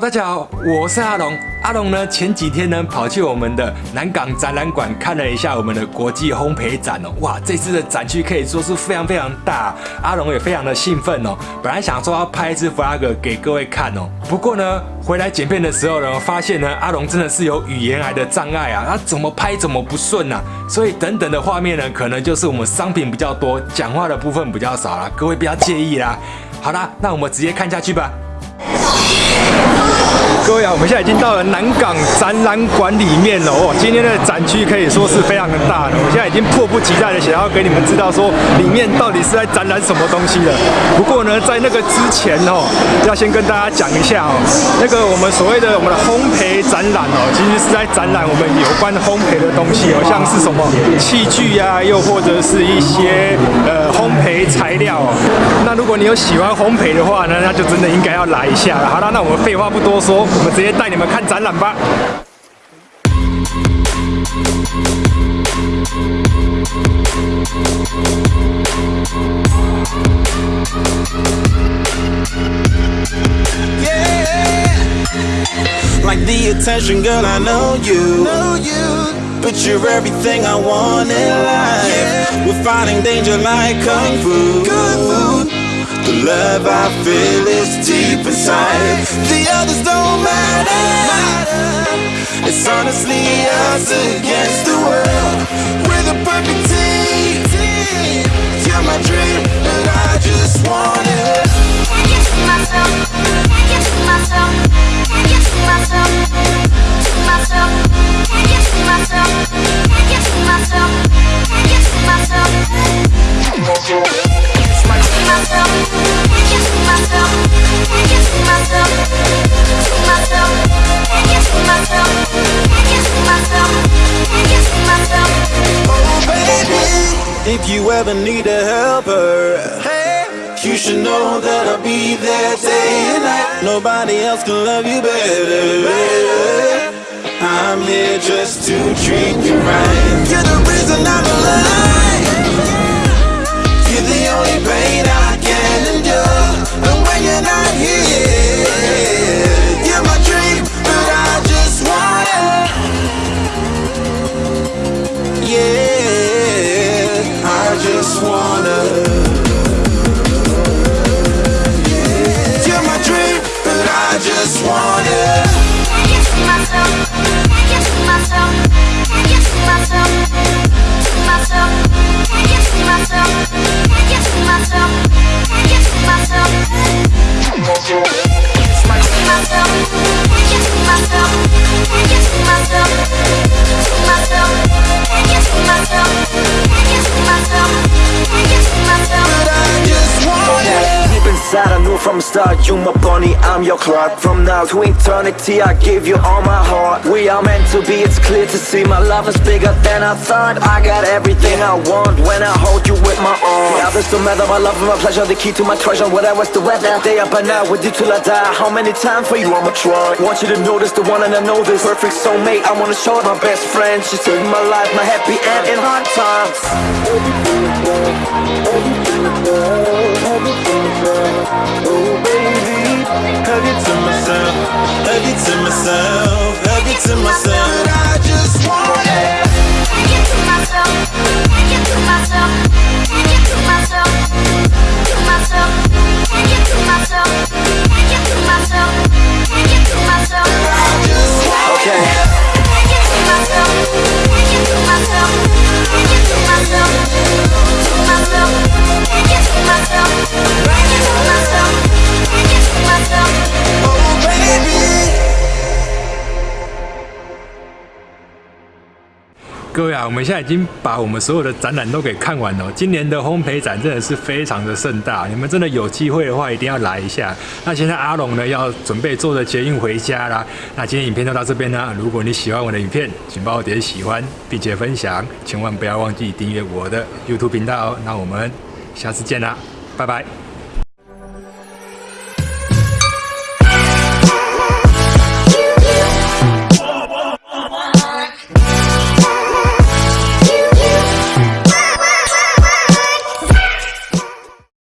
大家好，我是阿龙。阿龙呢，前几天呢跑去我们的南港展览馆看了一下我们的国际烘焙展哦，哇，这次的展区可以说是非常非常大，阿龙也非常的兴奋哦。本来想说要拍一支 vlog 给各位看哦，不过呢，回来剪片的时候呢，发现呢，阿龙真的是有语言癌的障碍啊，他怎么拍怎么不顺呐，所以等等的画面呢，可能就是我们商品比较多，讲话的部分比较少了，各位不要介意啦。好啦，那我们直接看下去吧。各位啊，我们现在已经到了南港展览馆里面了哦。今天的展区可以说是非常的大了，我现在已经迫不及待的想要给你们知道说里面到底是在展览什么东西了。不过呢，在那个之前哦，要先跟大家讲一下哦，那个我们所谓的我们的烘焙展览哦，其实是在展览我们有关烘焙的东西哦，像是什么器具呀，又或者是一些呃烘焙材料哦。那如果你有喜欢烘焙的话呢，那就真的应该要来一下了。好了，那我们废话不多说。我们直接带你们看展览吧。Like the attention, girl, I know you. Know you. But you're everything I want in life. Yeah. We're fighting danger like kung fu. The love I feel is deep inside. The others don't matter. It's honestly us against the world. We're the If you ever need a helper, hey, you should know that I'll be there day and night. Nobody else can love you better. I'm here just to treat you right. You're the reason I'm alive. Inside, I knew from the start you my bunny, I'm your Clark. From now to eternity, I give you all my heart. We are meant to be, it's clear to see my love is bigger than I thought. I got everything I want when I hold you with my arms. The others don't matter, my love and my pleasure, the key to my treasure. Whatever's the weather, day up and out with you till I die. How many times for you I'ma try? Want you to notice the one and I know this perfect soulmate. I wanna show it my best friend. She's in my life, my happy end in hard times. 各位啊，我们现在已经把我们所有的展览都给看完了。今年的烘焙展真的是非常的盛大，你们真的有机会的话一定要来一下。那现在阿龙呢要准备坐着捷运回家啦。那今天影片就到这边啦。如果你喜欢我的影片，请帮我点喜欢，并且分享，千万不要忘记订阅我的 YouTube 频道哦。那我们下次见啦，拜拜。